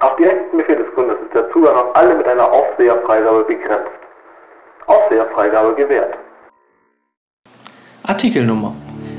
Auf direkten Befehl des Befehlsgründe ist der Zugang auf alle mit einer Aufseherfreigabe begrenzt. Aufseherfreigabe gewährt. Artikelnummer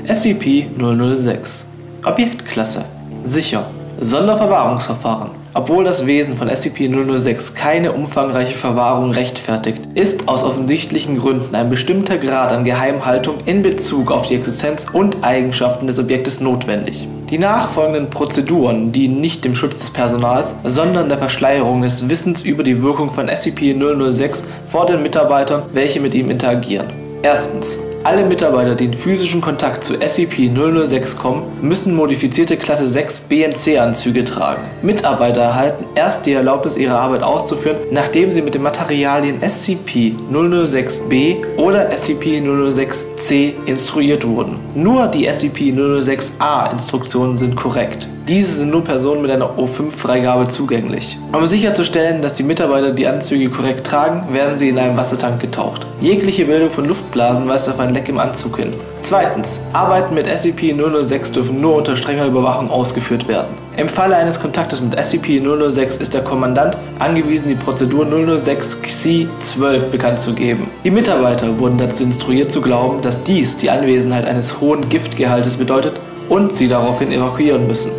SCP-006 Objektklasse. Sicher. Sonderverwahrungsverfahren obwohl das Wesen von SCP-006 keine umfangreiche Verwahrung rechtfertigt, ist aus offensichtlichen Gründen ein bestimmter Grad an Geheimhaltung in Bezug auf die Existenz und Eigenschaften des Objektes notwendig. Die nachfolgenden Prozeduren dienen nicht dem Schutz des Personals, sondern der Verschleierung des Wissens über die Wirkung von SCP-006 vor den Mitarbeitern, welche mit ihm interagieren. Erstens alle Mitarbeiter, die in physischen Kontakt zu SCP-006 kommen, müssen modifizierte Klasse 6 BNC-Anzüge tragen. Mitarbeiter erhalten erst die Erlaubnis, ihre Arbeit auszuführen, nachdem sie mit den Materialien SCP-006-B oder SCP-006-C instruiert wurden. Nur die SCP-006-A-Instruktionen sind korrekt. Diese sind nur Personen mit einer O5-Freigabe zugänglich. Um sicherzustellen, dass die Mitarbeiter die Anzüge korrekt tragen, werden sie in einem Wassertank getaucht. Jegliche Bildung von Luftblasen weist auf ein Leck im Anzug hin. Zweitens. Arbeiten mit SCP-006 dürfen nur unter strenger Überwachung ausgeführt werden. Im Falle eines Kontaktes mit SCP-006 ist der Kommandant angewiesen, die Prozedur 006-XI-12 bekannt zu geben. Die Mitarbeiter wurden dazu instruiert zu glauben, dass dies die Anwesenheit eines hohen Giftgehaltes bedeutet und sie daraufhin evakuieren müssen.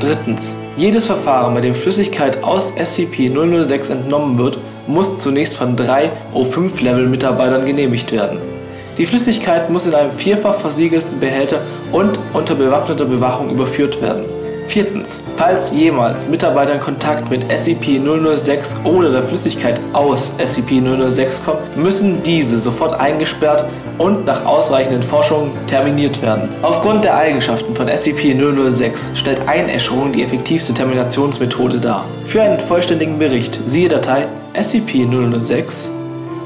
Drittens. Jedes Verfahren, bei dem Flüssigkeit aus SCP-006 entnommen wird, muss zunächst von drei O5-Level-Mitarbeitern genehmigt werden. Die Flüssigkeit muss in einem vierfach versiegelten Behälter und unter bewaffneter Bewachung überführt werden. Viertens. Falls jemals Mitarbeiter in Kontakt mit SCP-006 oder der Flüssigkeit aus SCP-006 kommen, müssen diese sofort eingesperrt und nach ausreichenden Forschungen terminiert werden. Aufgrund der Eigenschaften von SCP-006 stellt Einäscherung die effektivste Terminationsmethode dar. Für einen vollständigen Bericht siehe Datei SCP-006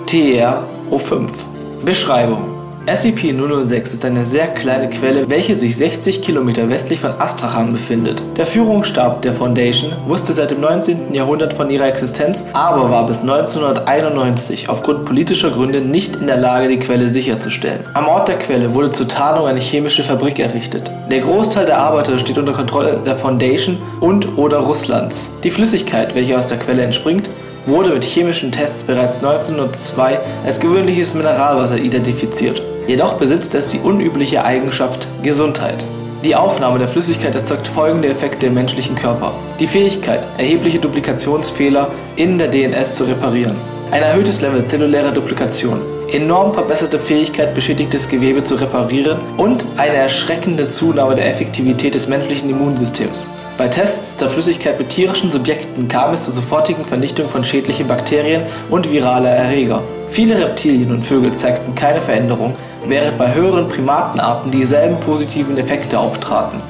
TR-O5. Beschreibung SCP-006 ist eine sehr kleine Quelle, welche sich 60 Kilometer westlich von Astrachan befindet. Der Führungsstab der Foundation wusste seit dem 19. Jahrhundert von ihrer Existenz, aber war bis 1991 aufgrund politischer Gründe nicht in der Lage, die Quelle sicherzustellen. Am Ort der Quelle wurde zur Tarnung eine chemische Fabrik errichtet. Der Großteil der Arbeiter steht unter Kontrolle der Foundation und oder Russlands. Die Flüssigkeit, welche aus der Quelle entspringt, wurde mit chemischen Tests bereits 1902 als gewöhnliches Mineralwasser identifiziert. Jedoch besitzt es die unübliche Eigenschaft Gesundheit. Die Aufnahme der Flüssigkeit erzeugt folgende Effekte im menschlichen Körper. Die Fähigkeit, erhebliche Duplikationsfehler in der DNS zu reparieren. Ein erhöhtes Level zellulärer Duplikation. Enorm verbesserte Fähigkeit, beschädigtes Gewebe zu reparieren und eine erschreckende Zunahme der Effektivität des menschlichen Immunsystems. Bei Tests der Flüssigkeit mit tierischen Subjekten kam es zur sofortigen Vernichtung von schädlichen Bakterien und viraler Erreger. Viele Reptilien und Vögel zeigten keine Veränderung, während bei höheren Primatenarten dieselben positiven Effekte auftraten